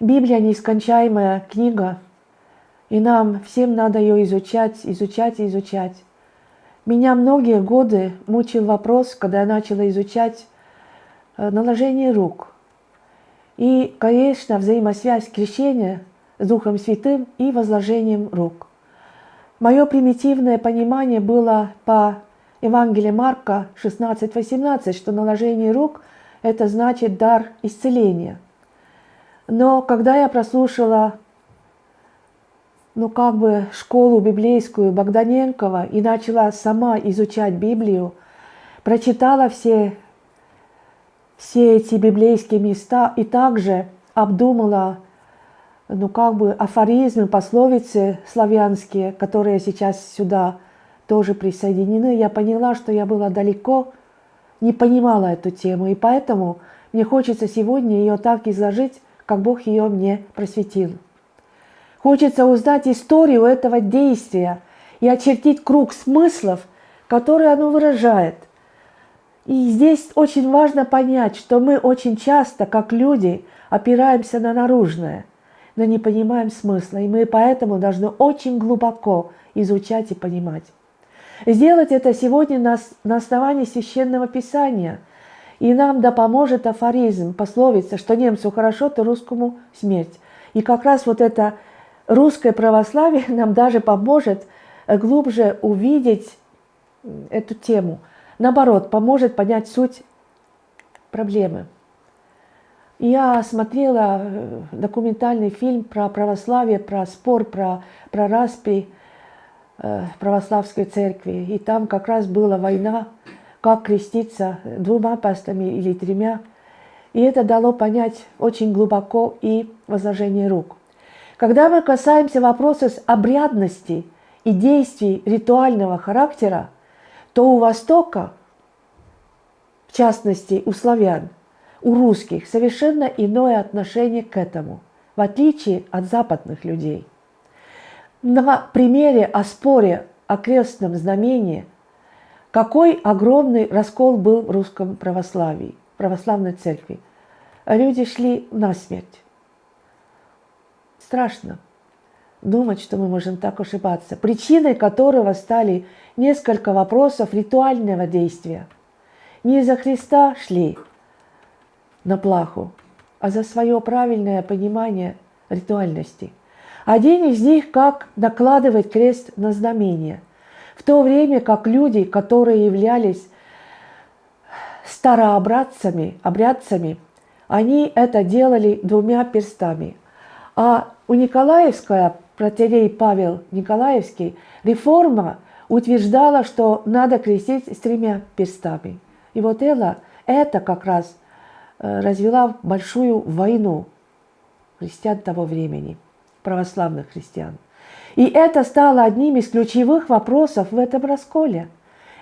Библия нескончаемая книга, и нам всем надо ее изучать, изучать и изучать. Меня многие годы мучил вопрос, когда я начала изучать э, наложение рук. И, конечно, взаимосвязь крещения с Духом Святым и возложением рук. Мое примитивное понимание было по Евангелию Марка 16-18, что наложение рук – это значит дар исцеления. Но когда я прослушала ну, как бы школу библейскую Богданенкова и начала сама изучать Библию, прочитала все, все эти библейские места и также обдумала ну, как бы афоризмы, пословицы славянские, которые сейчас сюда тоже присоединены, я поняла, что я была далеко, не понимала эту тему, и поэтому мне хочется сегодня ее так изложить, как Бог ее мне просветил. Хочется узнать историю этого действия и очертить круг смыслов, которые оно выражает. И здесь очень важно понять, что мы очень часто, как люди, опираемся на наружное – но не понимаем смысла, и мы поэтому должны очень глубоко изучать и понимать. Сделать это сегодня на, на основании Священного Писания, и нам да поможет афоризм, пословица, что немцу хорошо, то русскому смерть. И как раз вот это русское православие нам даже поможет глубже увидеть эту тему. Наоборот, поможет понять суть проблемы. Я смотрела э, документальный фильм про православие, про спор, про, про распри э, православской церкви. И там как раз была война, как креститься двумя пастами или тремя. И это дало понять очень глубоко и возложение рук. Когда мы касаемся вопроса обрядности и действий ритуального характера, то у Востока, в частности у славян, у русских совершенно иное отношение к этому, в отличие от западных людей. На примере о споре о крестном знамении, какой огромный раскол был в русском православии, православной церкви. Люди шли на смерть. Страшно думать, что мы можем так ошибаться. Причиной которого стали несколько вопросов ритуального действия. Не из-за Христа шли, на плаху, а за свое правильное понимание ритуальности. Один из них – как накладывать крест на знамение, в то время как люди, которые являлись старообрядцами, обрядцами, они это делали двумя перстами. А у Николаевская, протерей Павел Николаевский, реформа утверждала, что надо крестить с тремя перстами. И вот это, это как раз – Э, развела большую войну христиан того времени, православных христиан. И это стало одним из ключевых вопросов в этом расколе.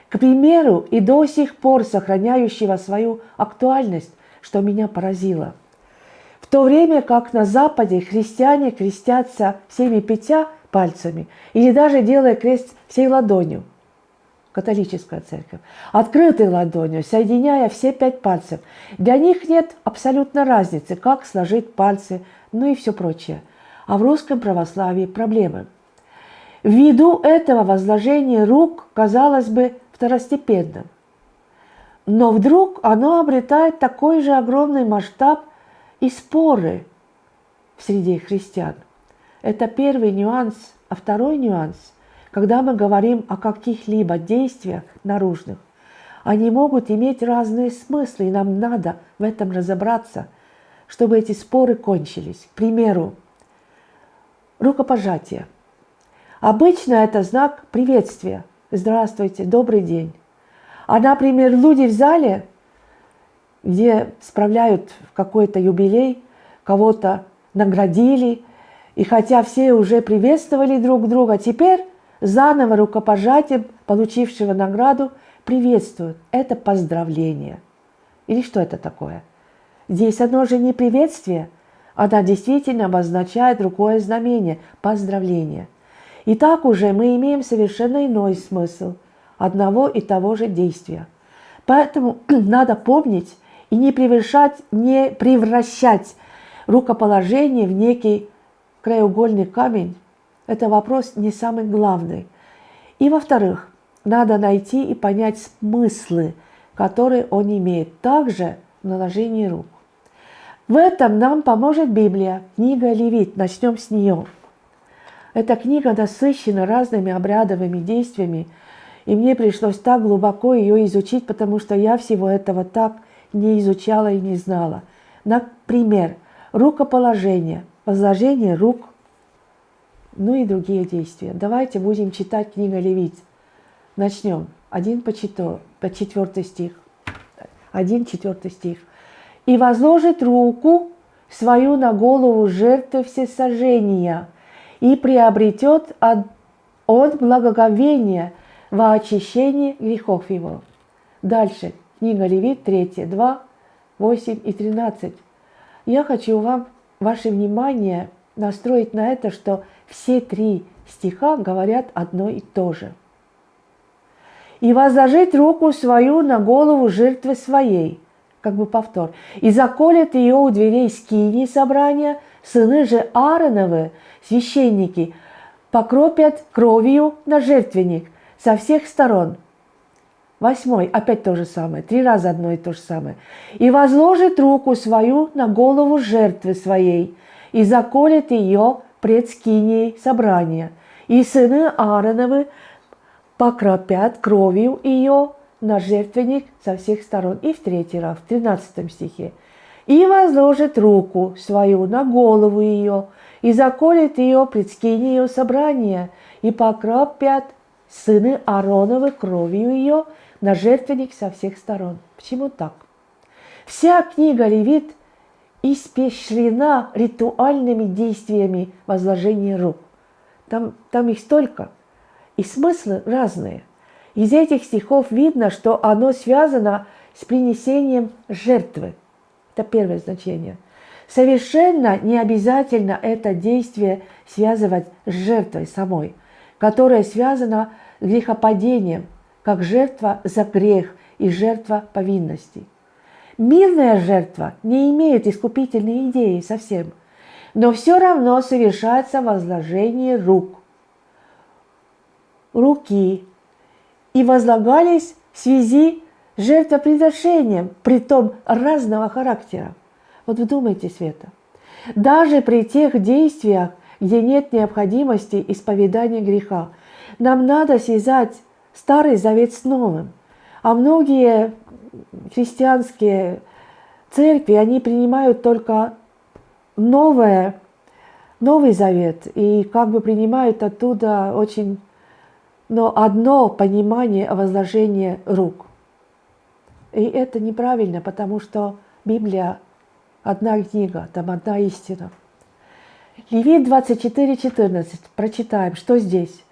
К примеру, и до сих пор сохраняющего свою актуальность, что меня поразило. В то время как на Западе христиане крестятся всеми пятя пальцами или даже делая крест всей ладонью – католическая церковь, открытой ладонью, соединяя все пять пальцев. Для них нет абсолютно разницы, как сложить пальцы, ну и все прочее. А в русском православии проблемы. Ввиду этого возложение рук казалось бы второстепенным. Но вдруг оно обретает такой же огромный масштаб и споры в среде христиан. Это первый нюанс. А второй нюанс – когда мы говорим о каких-либо действиях наружных, они могут иметь разные смыслы, и нам надо в этом разобраться, чтобы эти споры кончились. К примеру, рукопожатие. Обычно это знак приветствия. Здравствуйте, добрый день. А, например, люди в зале, где справляют какой-то юбилей, кого-то наградили, и хотя все уже приветствовали друг друга, теперь заново рукопожатием получившего награду приветствуют. Это поздравление. Или что это такое? Здесь оно же не приветствие, она действительно обозначает другое знамение – поздравление. И так уже мы имеем совершенно иной смысл одного и того же действия. Поэтому надо помнить и не превращать, не превращать рукоположение в некий краеугольный камень – это вопрос не самый главный. И во-вторых, надо найти и понять смыслы, которые он имеет, также в наложении рук. В этом нам поможет Библия, книга Левит. Начнем с нее. Эта книга насыщена разными обрядовыми действиями, и мне пришлось так глубоко ее изучить, потому что я всего этого так не изучала и не знала. Например, рукоположение, возложение рук, ну и другие действия. Давайте будем читать книгу Левит. Начнем. Один по, четвер... по четвертый стих. Один четвертый стих. «И возложит руку свою на голову жертвы всесожжения, и приобретет от, от благоговения во очищении грехов его». Дальше. Книга Левит 3, 2, 8 и 13. Я хочу вам ваше внимание настроить на это, что все три стиха говорят одно и то же. «И возложить руку свою на голову жертвы своей», как бы повтор, «и заколет ее у дверей скини собрания, сыны же Аароновы, священники, покропят кровью на жертвенник со всех сторон». Восьмой, опять то же самое, три раза одно и то же самое. «И возложит руку свою на голову жертвы своей, и заколет ее пред скиней собрания. И сыны Аароновы покропят кровью ее на жертвенник со всех сторон. И в третий раз, в 13 стихе. И возложит руку свою на голову ее, и заколет ее пред скиней ее собрания, и покропят сыны Аароновы кровью ее на жертвенник со всех сторон. Почему так? Вся книга Левит – испещрена ритуальными действиями возложения рук. Там, там их столько, и смыслы разные. Из этих стихов видно, что оно связано с принесением жертвы. Это первое значение. Совершенно не обязательно это действие связывать с жертвой самой, которая связана с грехопадением, как жертва за грех и жертва повинности. Мирная жертва не имеет искупительной идеи совсем, но все равно совершается возложение рук, руки, и возлагались в связи с жертвоприношением, притом разного характера. Вот вдумайте, Света, даже при тех действиях, где нет необходимости исповедания греха, нам надо связать Старый Завет с Новым. А многие христианские церкви, они принимают только новое, Новый Завет и как бы принимают оттуда очень, но одно понимание возложения рук. И это неправильно, потому что Библия одна книга, там одна истина. Левит 24.14, прочитаем, что здесь.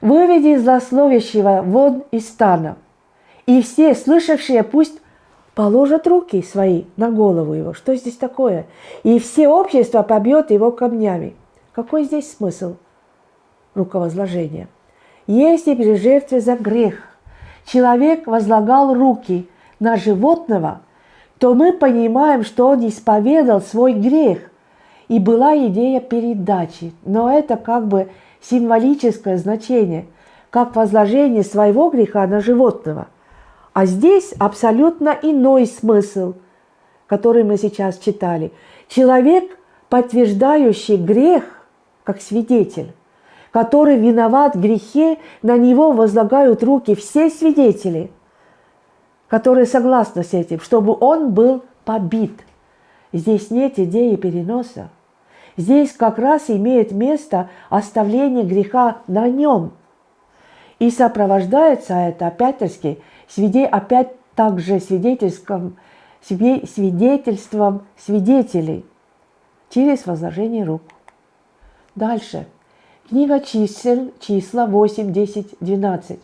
«Выведи злословящего вон из стана, и все слышавшие пусть положат руки свои на голову его. Что здесь такое? И все общество побьет его камнями. Какой здесь смысл руковозложения? Если при жертве за грех человек возлагал руки на животного, то мы понимаем, что он исповедал свой грех, и была идея передачи. Но это как бы символическое значение, как возложение своего греха на животного – а здесь абсолютно иной смысл, который мы сейчас читали. Человек, подтверждающий грех, как свидетель, который виноват в грехе, на него возлагают руки все свидетели, которые согласны с этим, чтобы он был побит. Здесь нет идеи переноса. Здесь как раз имеет место оставление греха на нем. И сопровождается это, опять-таки, опять также свидетельством, свидетельством свидетелей через возложение рук. Дальше. Книга чисел, числа 8, 10, 12.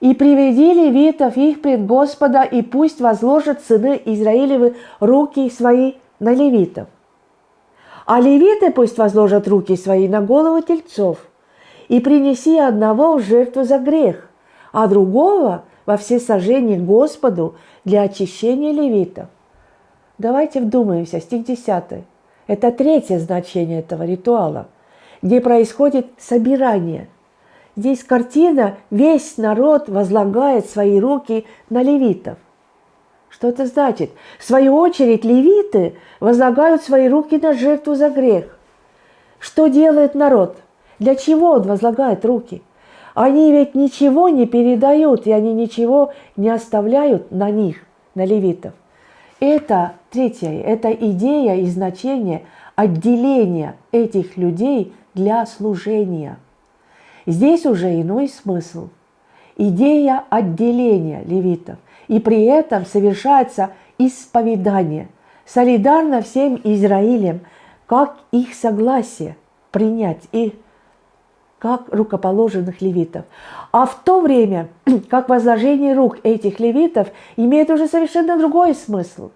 «И приведи левитов их пред Господа, и пусть возложат сыны Израилевы руки свои на левитов. А левиты пусть возложат руки свои на голову тельцов, и принеси одного в жертву за грех, а другого во все сожжения Господу для очищения левитов. Давайте вдумаемся, стих 10. Это третье значение этого ритуала, где происходит собирание. Здесь картина, весь народ возлагает свои руки на левитов. Что это значит? В свою очередь левиты возлагают свои руки на жертву за грех. Что делает народ? Для чего он возлагает руки? Они ведь ничего не передают, и они ничего не оставляют на них, на левитов. Это третье, это идея и значение отделения этих людей для служения. Здесь уже иной смысл. Идея отделения левитов. И при этом совершается исповедание, солидарно всем Израилем, как их согласие принять их как рукоположенных левитов. А в то время, как возложение рук этих левитов имеет уже совершенно другой смысл.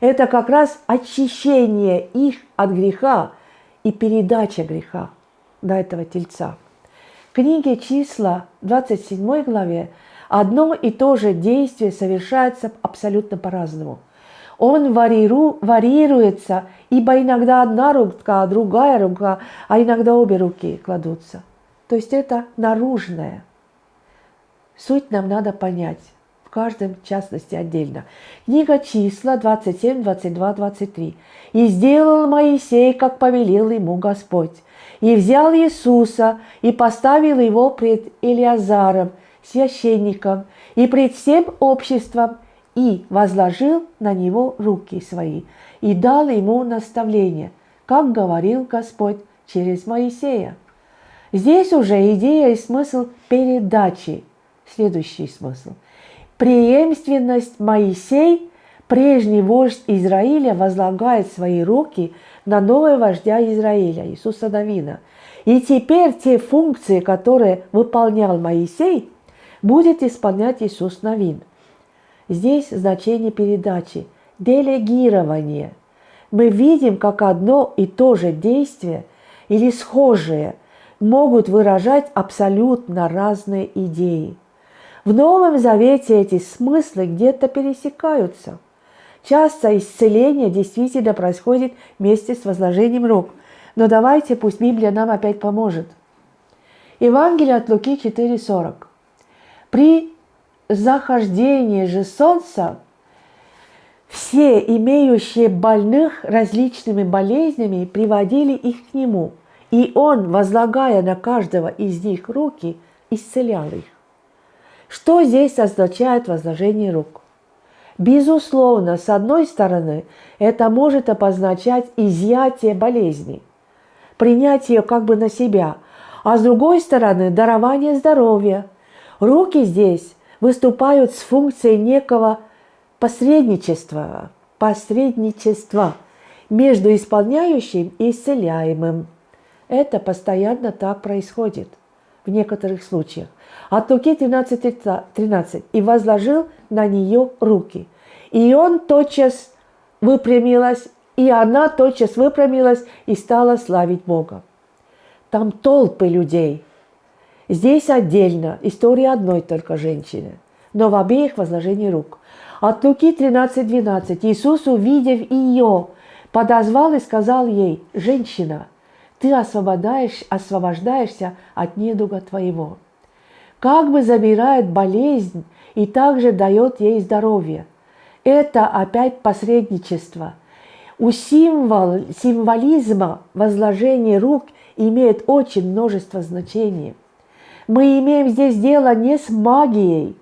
Это как раз очищение их от греха и передача греха до этого тельца. В книге числа 27 главе одно и то же действие совершается абсолютно по-разному. Он вариру, варьируется, ибо иногда одна рука, другая рука, а иногда обе руки кладутся – то есть это наружное. Суть нам надо понять в каждом частности отдельно. Книга числа 27, 22, 23. «И сделал Моисей, как повелел ему Господь, и взял Иисуса и поставил его пред Илиазаром, священником, и пред всем обществом, и возложил на него руки свои, и дал ему наставление, как говорил Господь через Моисея. Здесь уже идея и смысл передачи. Следующий смысл. Преемственность Моисей, прежний вождь Израиля, возлагает свои руки на нового вождя Израиля, Иисуса Навина. И теперь те функции, которые выполнял Моисей, будет исполнять Иисус Навин. Здесь значение передачи – делегирование. Мы видим, как одно и то же действие или схожее – могут выражать абсолютно разные идеи. В Новом Завете эти смыслы где-то пересекаются. Часто исцеление действительно происходит вместе с возложением рук. Но давайте, пусть Библия нам опять поможет. Евангелие от Луки 4.40. При захождении же солнца все имеющие больных различными болезнями приводили их к нему – и он, возлагая на каждого из них руки, исцелял их. Что здесь означает возложение рук? Безусловно, с одной стороны, это может обозначать изъятие болезни, принять ее как бы на себя, а с другой стороны, дарование здоровья. Руки здесь выступают с функцией некого посредничества, посредничества между исполняющим и исцеляемым. Это постоянно так происходит в некоторых случаях. От Луки 13, 13. «И возложил на нее руки. И он тотчас выпрямилась, и она тотчас выпрямилась и стала славить Бога». Там толпы людей. Здесь отдельно история одной только женщины, но в обеих возложении рук. От Луки 13, 12. Иисус, увидев ее, подозвал и сказал ей, «Женщина, ты освобождаешь, освобождаешься от недуга твоего. Как бы забирает болезнь и также дает ей здоровье. Это опять посредничество. У символ, символизма возложения рук имеет очень множество значений. Мы имеем здесь дело не с магией,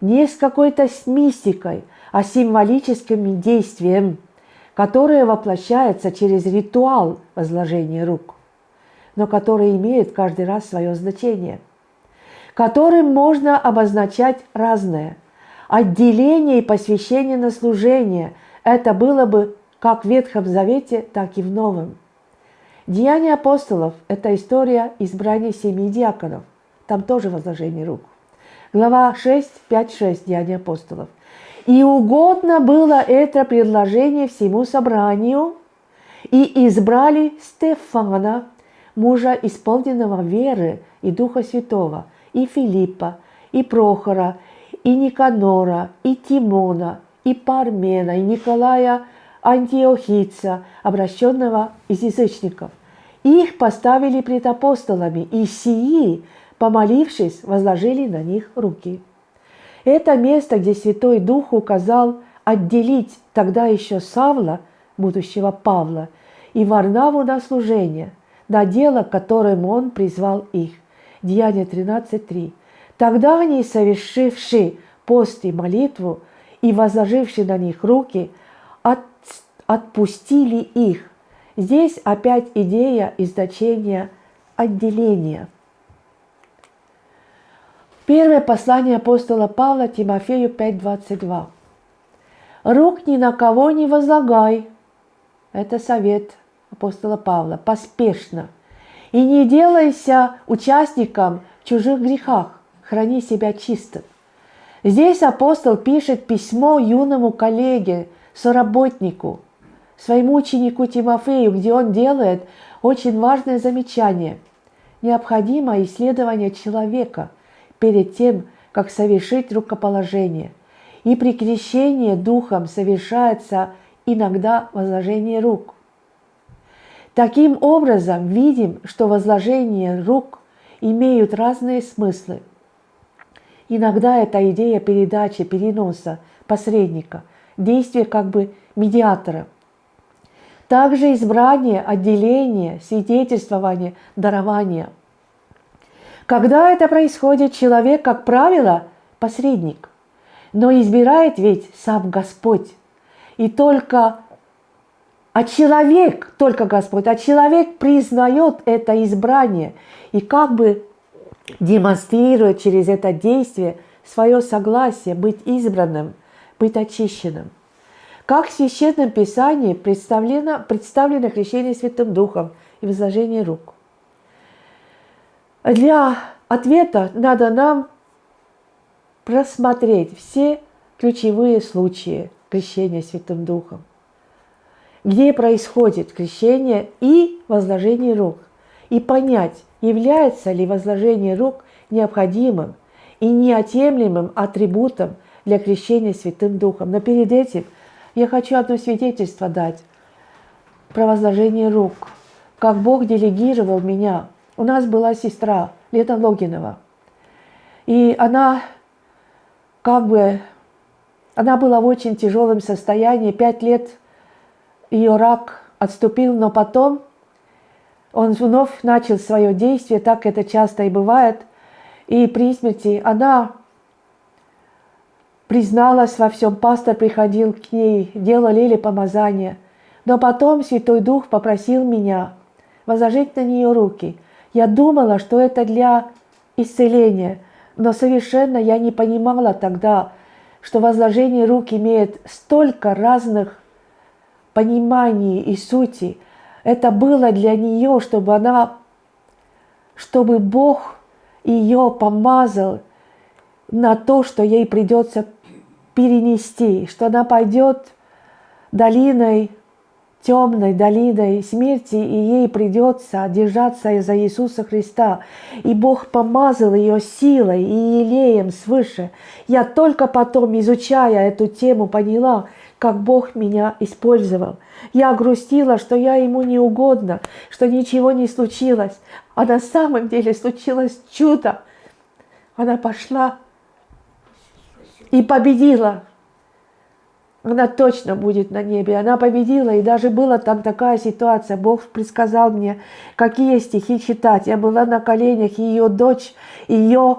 не с какой-то мистикой, а символическим действием, которое воплощается через ритуал возложения рук но которые имеют каждый раз свое значение, которым можно обозначать разное. Отделение и посвящение на служение – это было бы как в Ветхом Завете, так и в Новом. Деяния апостолов – это история избрания семи диаконов. Там тоже возложение рук. Глава 6, 5, 6 Деяния апостолов. «И угодно было это предложение всему собранию, и избрали Стефана, мужа, исполненного веры и Духа Святого, и Филиппа, и Прохора, и Никанора, и Тимона, и Пармена, и Николая антиохийца, обращенного из язычников. Их поставили пред апостолами, и сии, помолившись, возложили на них руки. Это место, где Святой Дух указал отделить тогда еще Савла, будущего Павла, и Варнаву на служение, на дело, которым он призвал их. Деяние 13.3. Тогда они, совершивши пост и молитву и возложивши на них руки, от, отпустили их. Здесь опять идея и значение отделения. Первое послание апостола Павла Тимофею 5.22. «Рук ни на кого не возлагай». Это совет апостола Павла. Поспешно. «И не делайся участником в чужих грехах. Храни себя чистым». Здесь апостол пишет письмо юному коллеге, соработнику, своему ученику Тимофею, где он делает очень важное замечание. Необходимо исследование человека перед тем, как совершить рукоположение. И при крещении духом совершается иногда возложение рук. Таким образом, видим, что возложение рук имеют разные смыслы – Иногда это идея передачи, переноса, посредника, действие как бы медиатора. Также избрание, отделение, свидетельствование, дарование. Когда это происходит, человек, как правило, посредник. Но избирает ведь сам Господь. И только а человек, только Господь, а человек признает это избрание и как бы демонстрирует через это действие свое согласие быть избранным, быть очищенным. Как в Священном Писании представлено, представлено крещение Святым Духом и возложение рук. Для ответа надо нам просмотреть все ключевые случаи крещения Святым Духом, где происходит крещение и возложение рук, и понять, является ли возложение рук необходимым и неотъемлемым атрибутом для крещения Святым Духом. Но перед этим я хочу одно свидетельство дать про возложение рук. Как Бог делегировал меня. У нас была сестра Лета Логинова. И она как бы, она была в очень тяжелом состоянии. Пять лет ее рак отступил, но потом он вновь начал свое действие, так это часто и бывает. И при смерти она призналась во всем, пастор приходил к ней, делали ли помазание. Но потом Святой Дух попросил меня возложить на нее руки. Я думала, что это для исцеления, но совершенно я не понимала тогда, что возложение рук имеет столько разных пониманий и сути – это было для нее, чтобы она, чтобы Бог ее помазал на то, что ей придется перенести, что она пойдет долиной, темной долиной смерти, и ей придется держаться за Иисуса Христа. И Бог помазал ее силой и елеем свыше. Я только потом, изучая эту тему, поняла, как Бог меня использовал. Я грустила, что я ему не угодна, что ничего не случилось. А на самом деле случилось чудо. Она пошла и победила. Она точно будет на небе. Она победила, и даже была там такая ситуация. Бог предсказал мне, какие стихи читать. Я была на коленях, и ее дочь, ее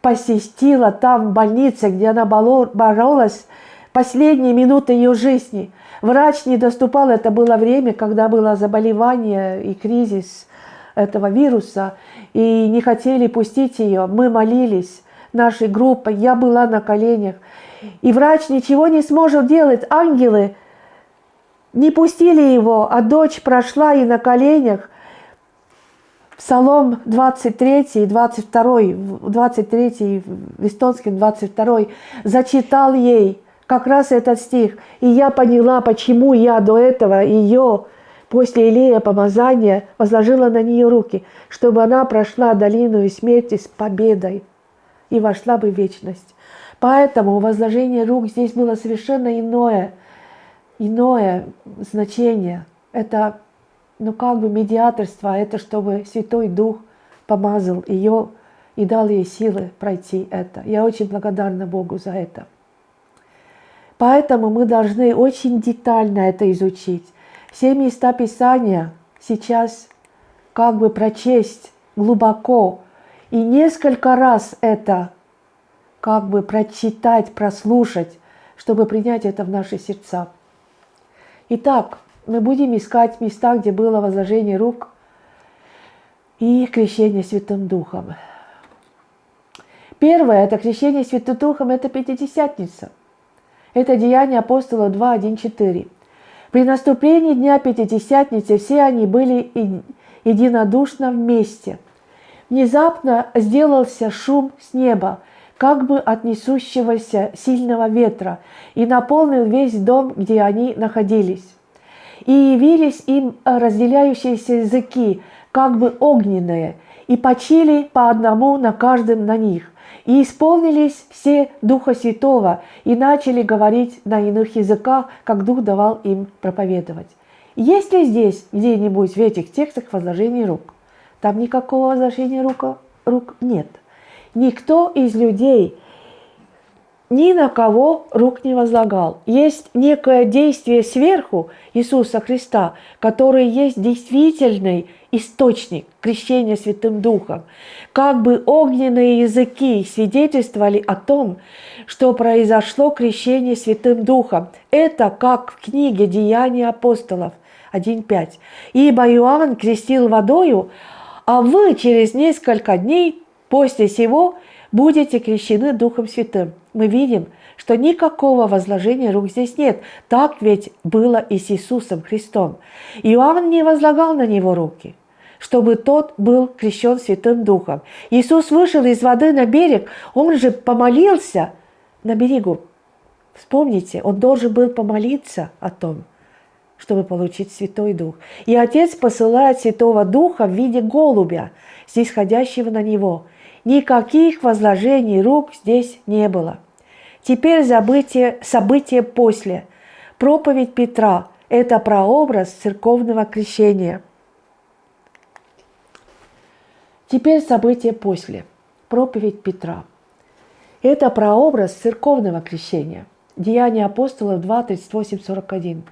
посетила там в больнице, где она боролась последние минуты ее жизни. Врач не доступал, это было время, когда было заболевание и кризис этого вируса, и не хотели пустить ее. Мы молились нашей группой, я была на коленях, и врач ничего не сможет делать. Ангелы не пустили его, а дочь прошла и на коленях. Псалом 23 и 22, 23 в эстонском 22 зачитал ей – как раз этот стих. И я поняла, почему я до этого ее после Илея помазания возложила на нее руки, чтобы она прошла долину и смерти с победой и вошла бы в вечность. Поэтому возложение рук здесь было совершенно иное. иное значение. Это, ну, как бы медиаторство, это чтобы Святой Дух помазал ее и дал ей силы пройти это. Я очень благодарна Богу за это. Поэтому мы должны очень детально это изучить. Все места Писания сейчас как бы прочесть глубоко и несколько раз это как бы прочитать, прослушать, чтобы принять это в наши сердца. Итак, мы будем искать места, где было возложение рук и крещение Святым Духом. Первое – это крещение Святым Духом, это Пятидесятница. Это Деяние апостола 2, 1, 4. При наступлении Дня Пятидесятницы все они были единодушно вместе. Внезапно сделался шум с неба, как бы от несущегося сильного ветра, и наполнил весь дом, где они находились. И явились им разделяющиеся языки, как бы огненные, и почили по одному на каждом на них. И исполнились все Духа Святого и начали говорить на иных языках, как Дух давал им проповедовать. Есть ли здесь где-нибудь в этих текстах возложение рук? Там никакого возложения рук, рук нет. Никто из людей ни на кого рук не возлагал. Есть некое действие сверху Иисуса Христа, который есть действительный источник крещения Святым Духом. Как бы огненные языки свидетельствовали о том, что произошло крещение Святым Духом. Это как в книге «Деяния апостолов» 1.5. «Ибо Иоанн крестил водою, а вы через несколько дней после сего будете крещены Духом Святым» мы видим, что никакого возложения рук здесь нет. Так ведь было и с Иисусом Христом. Иоанн не возлагал на него руки, чтобы тот был крещен Святым Духом. Иисус вышел из воды на берег, он же помолился на берегу. Вспомните, он должен был помолиться о том, чтобы получить Святой Дух. И Отец посылает Святого Духа в виде голубя, снисходящего на него. Никаких возложений рук здесь не было. Теперь событие, событие после. Проповедь Петра – это прообраз церковного крещения. Теперь событие после. Проповедь Петра. Это прообраз церковного крещения. Деяния апостолов 2, 38, 41.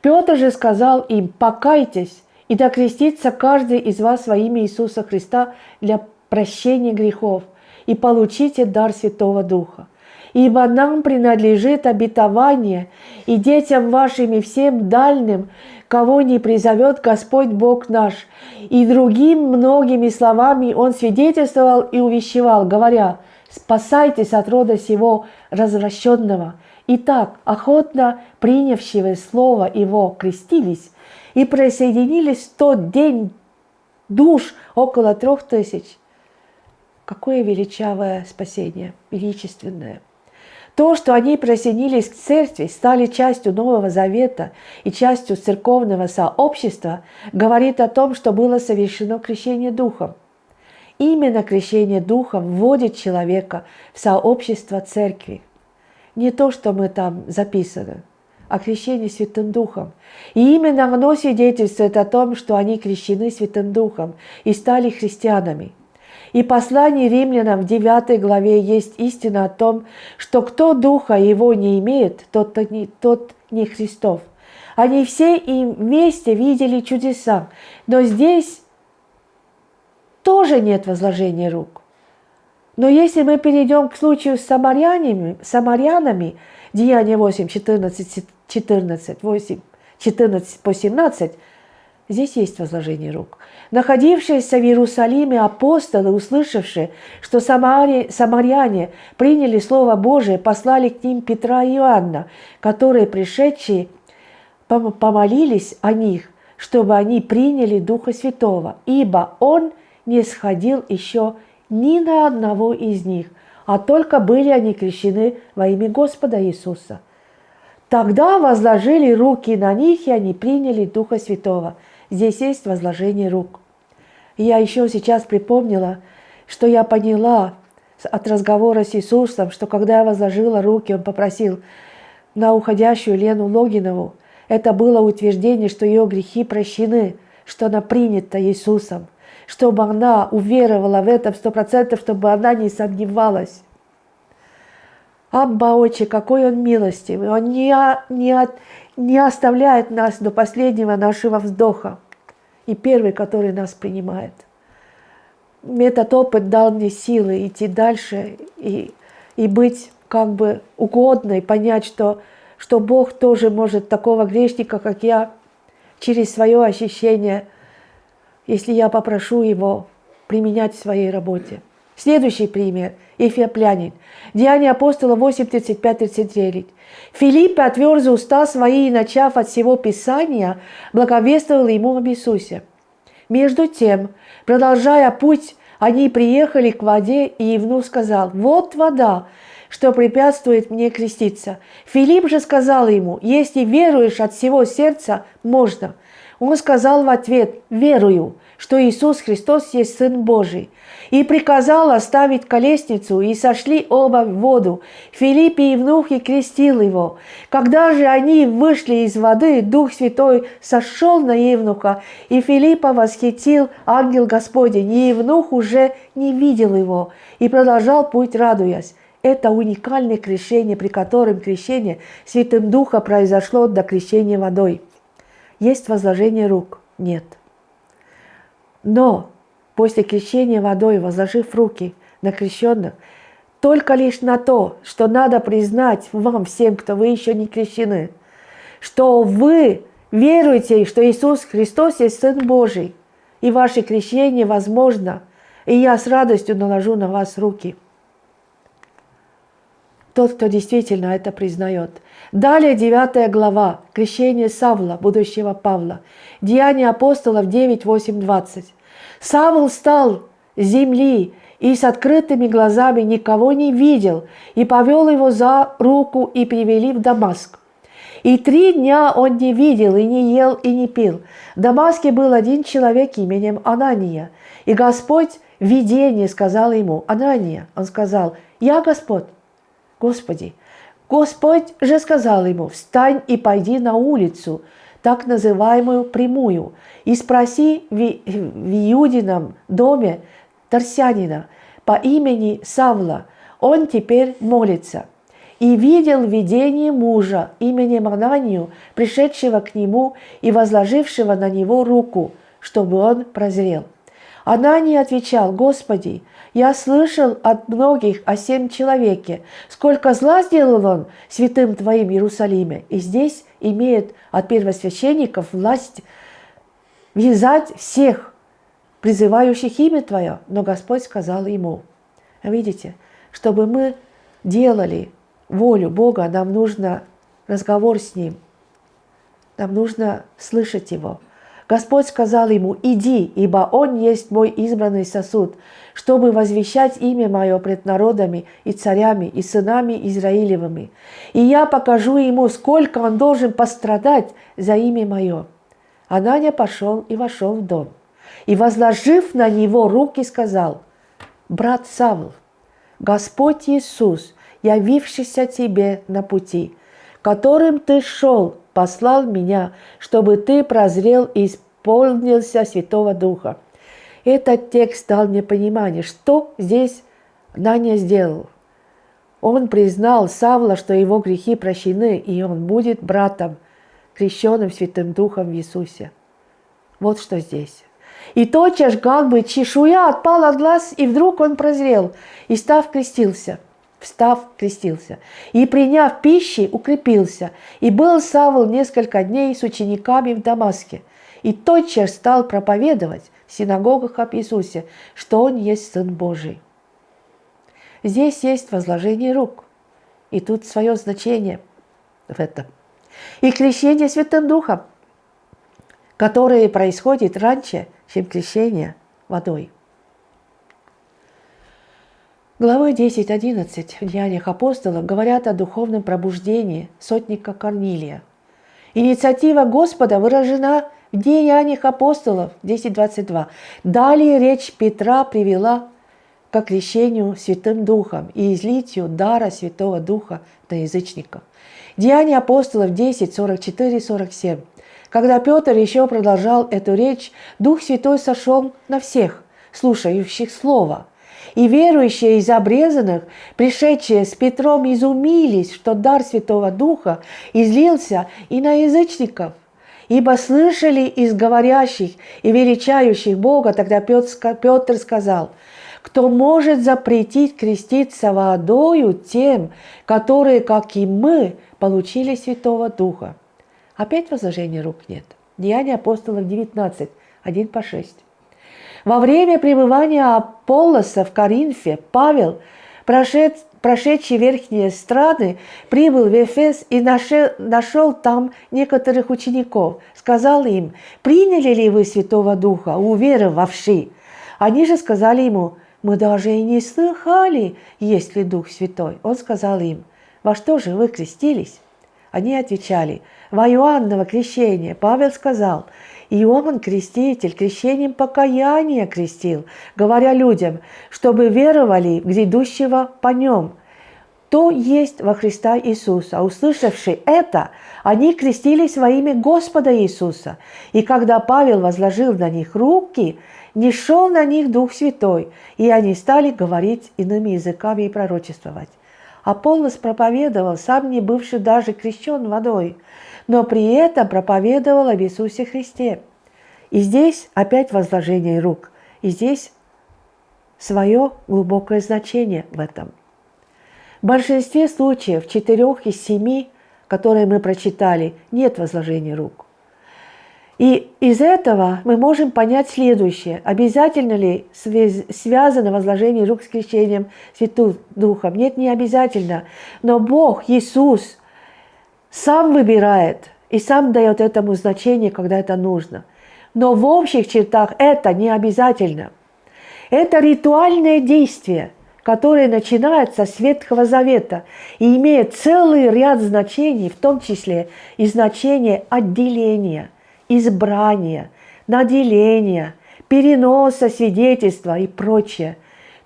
Петр же сказал им, покайтесь, и докрестится каждый из вас во имя Иисуса Христа для прощения грехов, и получите дар Святого Духа ибо нам принадлежит обетование, и детям вашим и всем дальним, кого не призовет Господь Бог наш. И другим многими словами он свидетельствовал и увещевал, говоря, «Спасайтесь от рода сего развращенного». Итак, охотно принявшие слово его крестились и присоединились в тот день душ около трех тысяч. Какое величавое спасение, величественное – то, что они присоединились к церкви, стали частью Нового Завета и частью церковного сообщества, говорит о том, что было совершено крещение Духом. Именно крещение Духом вводит человека в сообщество церкви. Не то, что мы там записаны, а крещение Святым Духом. И именно оно свидетельствует о том, что они крещены Святым Духом и стали христианами – и послание римлянам в 9 главе есть истина о том, что кто духа его не имеет, тот, не, тот не Христов. Они все и вместе видели чудеса, но здесь тоже нет возложения рук. Но если мы перейдем к случаю с самарянами, самарянами Деяние 8, 14, 14, 8, 14 по 17, Здесь есть возложение рук. Находившиеся в Иерусалиме апостолы, услышавшие, что самари, самаряне приняли Слово Божие, послали к ним Петра и Иоанна, которые, пришедшие, помолились о них, чтобы они приняли Духа Святого, ибо Он не сходил еще ни на одного из них, а только были они крещены во имя Господа Иисуса. Тогда возложили руки на них, и они приняли Духа Святого – Здесь есть возложение рук. Я еще сейчас припомнила, что я поняла от разговора с Иисусом, что когда я возложила руки, Он попросил, на уходящую Лену Логинову, это было утверждение, что ее грехи прощены, что она принята Иисусом, чтобы она уверовала в это сто процентов, чтобы она не сомневалась. Абба Отче, какой Он милостивый! Он не, не, не оставляет нас до последнего нашего вздоха. И первый, который нас принимает. Этот опыт дал мне силы идти дальше и, и быть как бы угодной, понять, что, что Бог тоже может такого грешника, как я, через свое ощущение, если я попрошу Его применять в своей работе. Следующий пример – Эфиоплянин. Деяния апостола 8, 35, 39. Филипп, отверз уста свои и, начав от всего Писания, благовествовал ему об Иисусе. Между тем, продолжая путь, они приехали к воде, и Евнух сказал, «Вот вода, что препятствует мне креститься». Филипп же сказал ему, «Если веруешь от всего сердца, можно». Он сказал в ответ, «Верую, что Иисус Христос есть Сын Божий» и приказал оставить колесницу, и сошли оба в воду. Филипп и Евнух и крестил его. Когда же они вышли из воды, Дух Святой сошел на Евнуха, и Филиппа восхитил ангел Господень, и Евнух уже не видел его, и продолжал путь, радуясь. Это уникальное крещение, при котором крещение Святым Духа произошло до крещения водой. Есть возложение рук? Нет. Но после крещения водой, возложив руки на крещенных, только лишь на то, что надо признать вам всем, кто вы еще не крещены, что вы веруете, что Иисус Христос есть Сын Божий, и ваше крещение возможно, и я с радостью наложу на вас руки. Тот, кто действительно это признает. Далее 9 глава, крещение Савла, будущего Павла, Деяния апостолов 9, 8, 20. Савл стал земли и с открытыми глазами никого не видел, и повел его за руку и привели в Дамаск. И три дня он не видел, и не ел, и не пил. В Дамаске был один человек именем Анания, и Господь в видении сказал ему, Анания, он сказал, я Господь, Господи. Господь же сказал ему, встань и пойди на улицу, так называемую прямую, и спроси в, Иудином доме Тарсянина по имени Савла, он теперь молится. И видел видение мужа именем Ананию, пришедшего к нему и возложившего на него руку, чтобы он прозрел. Ананий отвечал, «Господи, я слышал от многих о семь человеке, сколько зла сделал он святым Твоим Иерусалиме, и здесь имеет от первосвященников власть вязать всех, призывающих имя Твое. Но Господь сказал ему, видите, чтобы мы делали волю Бога, нам нужно разговор с Ним, нам нужно слышать Его – Господь сказал ему, иди, ибо он есть мой избранный сосуд, чтобы возвещать имя мое пред народами и царями и сынами Израилевыми. И я покажу ему, сколько он должен пострадать за имя мое. Ананя пошел и вошел в дом. И, возложив на него руки, сказал, брат Савл, Господь Иисус, явившийся тебе на пути, которым ты шел, послал меня, чтобы ты прозрел и исполнился Святого Духа. Этот текст дал мне понимание, что здесь Наня сделал. Он признал Савла, что его грехи прощены, и он будет братом, крещенным Святым Духом в Иисусе. Вот что здесь. И тотчас как бы чешуя отпала от глаз, и вдруг он прозрел, и став крестился – встав, крестился. И, приняв пищи, укрепился. И был Савл несколько дней с учениками в Дамаске. И тотчас стал проповедовать в синагогах об Иисусе, что Он есть Сын Божий. Здесь есть возложение рук. И тут свое значение в этом. И крещение Святым Духом, которое происходит раньше, чем крещение водой. Главы 10-11 в Деяниях апостолов говорят о духовном пробуждении сотника Корнилия. Инициатива Господа выражена в Деяниях апостолов 10.22. Далее речь Петра привела к крещению Святым Духом и излитию дара Святого Духа на язычников. Деяния апостолов 10, 44, 47. Когда Петр еще продолжал эту речь, Дух Святой сошел на всех, слушающих Слово. И верующие из обрезанных, пришедшие с Петром, изумились, что дар Святого Духа излился и на язычников. Ибо слышали из говорящих и величающих Бога, тогда Петр сказал, кто может запретить креститься водою тем, которые, как и мы, получили Святого Духа. Опять возложения рук нет. Деяния апостолов 19, 1 по 6. Во время пребывания Аполлоса в Коринфе Павел, прошед, прошедший верхние страны, прибыл в Эфес и нашел, нашел там некоторых учеников. Сказал им, приняли ли вы Святого Духа, уверовавши? Они же сказали ему, мы даже и не слыхали, есть ли Дух Святой. Он сказал им, во что же вы крестились? Они отвечали, во Иоанново крещение. Павел сказал, Иоанн Креститель крещением покаяния крестил, говоря людям, чтобы веровали в грядущего по нем. То есть во Христа Иисуса. Услышавши это, они крестились во имя Господа Иисуса. И когда Павел возложил на них руки, не шел на них Дух Святой, и они стали говорить иными языками и пророчествовать. Аполлос проповедовал, сам не бывший даже крещен водой – но при этом проповедовал об Иисусе Христе. И здесь опять возложение рук, и здесь свое глубокое значение в этом. В большинстве случаев, в четырех из семи, которые мы прочитали, нет возложения рук. И из этого мы можем понять следующее. Обязательно ли связано возложение рук с крещением Святым Духом? Нет, не обязательно. Но Бог, Иисус, сам выбирает и сам дает этому значение, когда это нужно. Но в общих чертах это не обязательно. Это ритуальное действие, которое начинается с Ветхого Завета и имеет целый ряд значений, в том числе и значение отделения, избрания, наделения, переноса свидетельства и прочее.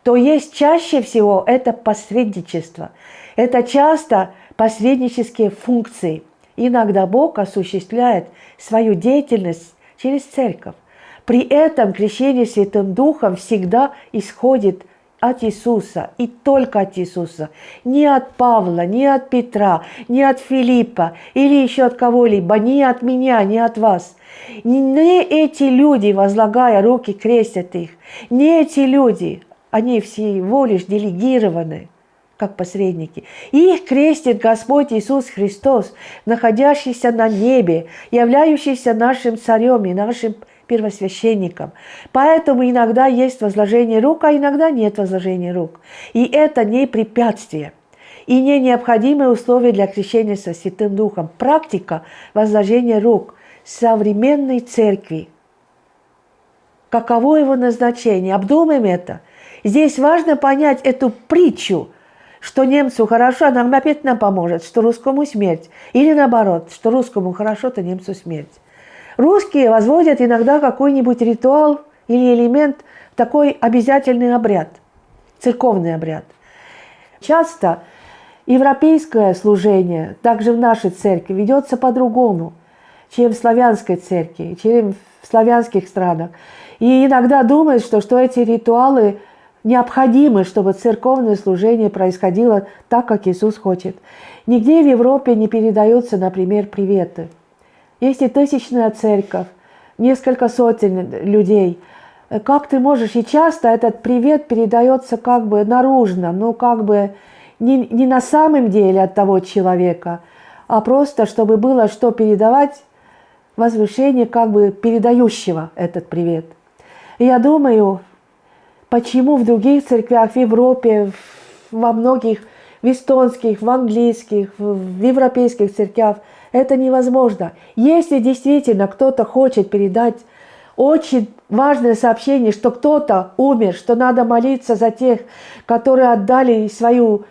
То есть чаще всего это посредничество. Это часто посреднические функции. Иногда Бог осуществляет свою деятельность через церковь. При этом крещение Святым Духом всегда исходит от Иисуса и только от Иисуса. Не от Павла, не от Петра, не от Филиппа или еще от кого-либо, не от меня, не от вас. Не эти люди, возлагая руки, крестят их. Не эти люди, они всего лишь делегированы как посредники. их крестит Господь Иисус Христос, находящийся на небе, являющийся нашим царем и нашим первосвященником. Поэтому иногда есть возложение рук, а иногда нет возложения рук. И это не препятствие и не необходимое условие для крещения со Святым Духом. Практика возложения рук современной церкви. Каково его назначение? Обдумаем это. Здесь важно понять эту притчу – что немцу хорошо, а нам опять нам поможет, что русскому смерть. Или наоборот, что русскому хорошо, то немцу смерть. Русские возводят иногда какой-нибудь ритуал или элемент такой обязательный обряд, церковный обряд. Часто европейское служение, также в нашей церкви, ведется по-другому, чем в славянской церкви, чем в славянских странах. И иногда думают, что, что эти ритуалы – необходимы, чтобы церковное служение происходило так, как Иисус хочет. Нигде в Европе не передаются, например, приветы. Есть и тысячная церковь, несколько сотен людей. Как ты можешь, и часто этот привет передается как бы наружно, ну как бы не, не на самом деле от того человека, а просто, чтобы было что передавать, возвышение как бы передающего этот привет. И я думаю, Почему в других церквях в Европе, во многих, в эстонских, в английских, в европейских церквях это невозможно. Если действительно кто-то хочет передать очень важное сообщение, что кто-то умер, что надо молиться за тех, которые отдали свою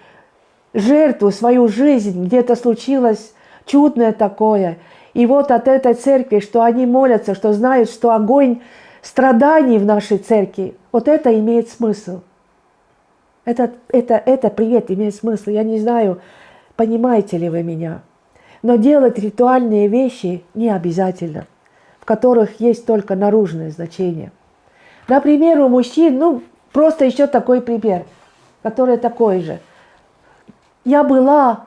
жертву, свою жизнь, где-то случилось чудное такое. И вот от этой церкви, что они молятся, что знают, что огонь страданий в нашей церкви, вот это имеет смысл. Это, это, это привет имеет смысл. Я не знаю, понимаете ли вы меня. Но делать ритуальные вещи не обязательно, в которых есть только наружное значение. Например, у мужчин, ну, просто еще такой пример, который такой же. Я была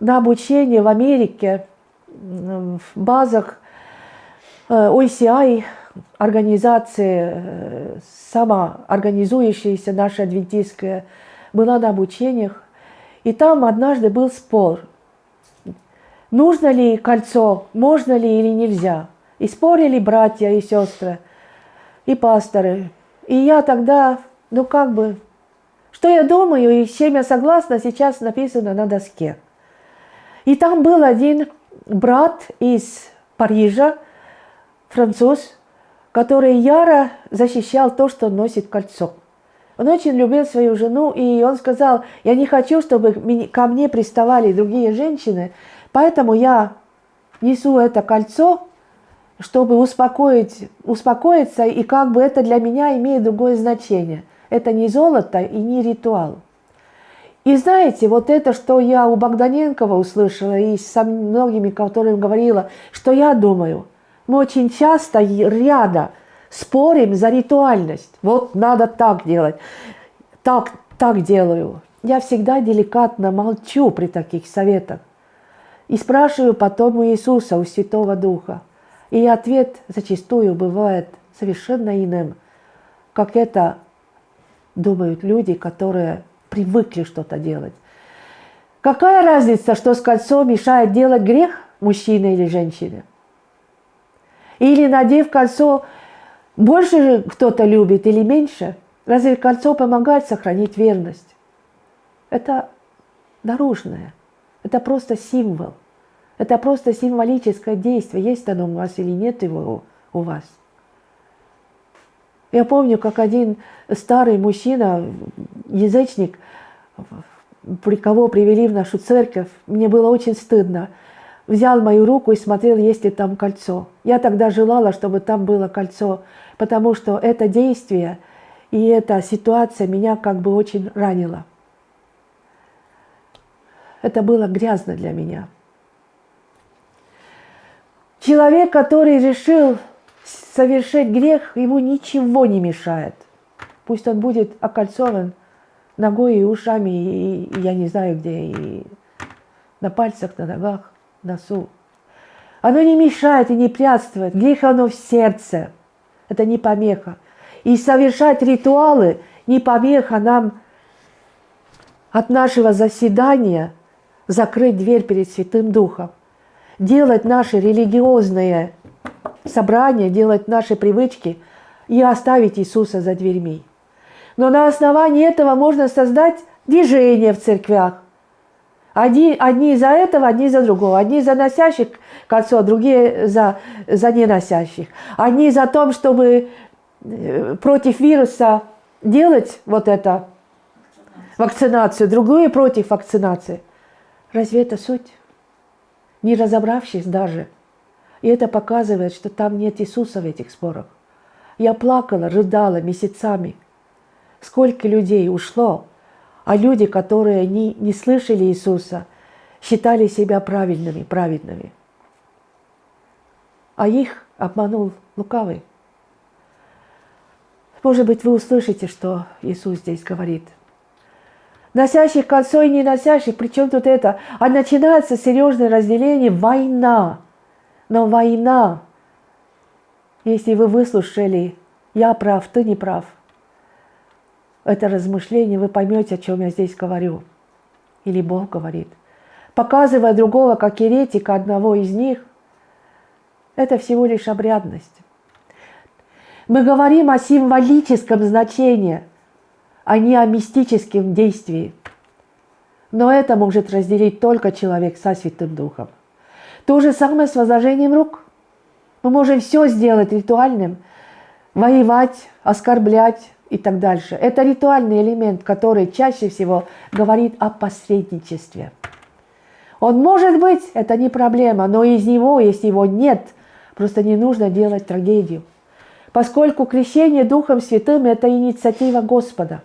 на обучении в Америке в базах OCI, э, организации, э, самоорганизующаяся наша адвентистская, была на обучениях. И там однажды был спор, нужно ли кольцо, можно ли или нельзя. И спорили братья и сестры, и пасторы. И я тогда, ну как бы, что я думаю и чем я согласна, сейчас написано на доске. И там был один брат из Парижа, француз, который яро защищал то, что носит кольцо. Он очень любил свою жену, и он сказал, я не хочу, чтобы ко мне приставали другие женщины, поэтому я несу это кольцо, чтобы успокоить, успокоиться, и как бы это для меня имеет другое значение. Это не золото и не ритуал. И знаете, вот это, что я у Богданенкова услышала, и со многими, которым говорила, что я думаю – мы очень часто рядом спорим за ритуальность. Вот надо так делать, так, так делаю. Я всегда деликатно молчу при таких советах. И спрашиваю потом у Иисуса, у Святого Духа. И ответ зачастую бывает совершенно иным, как это думают люди, которые привыкли что-то делать. Какая разница, что с кольцом мешает делать грех мужчине или женщине? Или надев кольцо, больше кто-то любит или меньше? Разве кольцо помогает сохранить верность? Это наружное. Это просто символ. Это просто символическое действие. Есть оно у вас или нет его у вас. Я помню, как один старый мужчина, язычник, при кого привели в нашу церковь, мне было очень стыдно взял мою руку и смотрел, есть ли там кольцо. Я тогда желала, чтобы там было кольцо, потому что это действие и эта ситуация меня как бы очень ранила. Это было грязно для меня. Человек, который решил совершить грех, ему ничего не мешает. Пусть он будет окольцован ногой и ушами, и, и я не знаю где, и на пальцах, на ногах носу. Оно не мешает и не прятствует. Грех оно в сердце. Это не помеха. И совершать ритуалы не помеха нам от нашего заседания закрыть дверь перед Святым Духом. Делать наши религиозные собрания, делать наши привычки и оставить Иисуса за дверьми. Но на основании этого можно создать движение в церквях, Одни, одни за этого, одни за другого. Одни за носящих кольцо, другие за, за неносящих. Одни за то, чтобы э, против вируса делать вот это, вакцинацию, другие против вакцинации. Разве это суть? Не разобравшись даже. И это показывает, что там нет Иисуса в этих спорах. Я плакала, рыдала месяцами. Сколько людей ушло а люди, которые не, не слышали Иисуса, считали себя правильными, праведными. А их обманул лукавый. Может быть, вы услышите, что Иисус здесь говорит. Носящих кольцо и не носящих, причем тут это? А начинается серьезное разделение – война. Но война, если вы выслушали, я прав, ты не прав – это размышление, вы поймете, о чем я здесь говорю. Или Бог говорит. Показывая другого как еретика, одного из них, это всего лишь обрядность. Мы говорим о символическом значении, а не о мистическом действии. Но это может разделить только человек со Святым Духом. То же самое с возложением рук. Мы можем все сделать ритуальным, воевать, оскорблять, и так дальше. Это ритуальный элемент, который чаще всего говорит о посредничестве. Он может быть, это не проблема, но из него, если его нет, просто не нужно делать трагедию. Поскольку крещение Духом Святым – это инициатива Господа,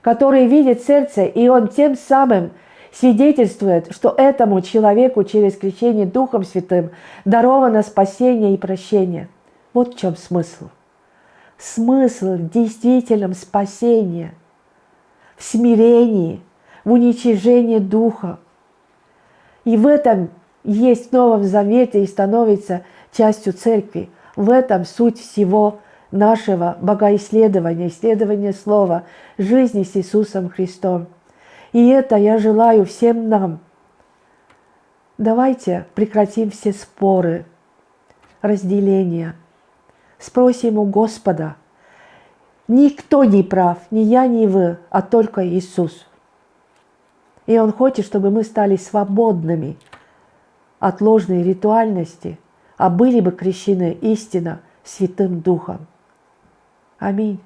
который видит сердце, и Он тем самым свидетельствует, что этому человеку через крещение Духом Святым даровано спасение и прощение. Вот в чем смысл. Смысл в действительном спасении, в смирении, в уничижении Духа. И в этом есть в Новом Завете и становится частью Церкви. В этом суть всего нашего богоисследования, исследования Слова, жизни с Иисусом Христом. И это я желаю всем нам. Давайте прекратим все споры, разделения. Спросим у Господа. Никто не прав, ни я, ни вы, а только Иисус. И Он хочет, чтобы мы стали свободными от ложной ритуальности, а были бы крещены истинно Святым Духом. Аминь.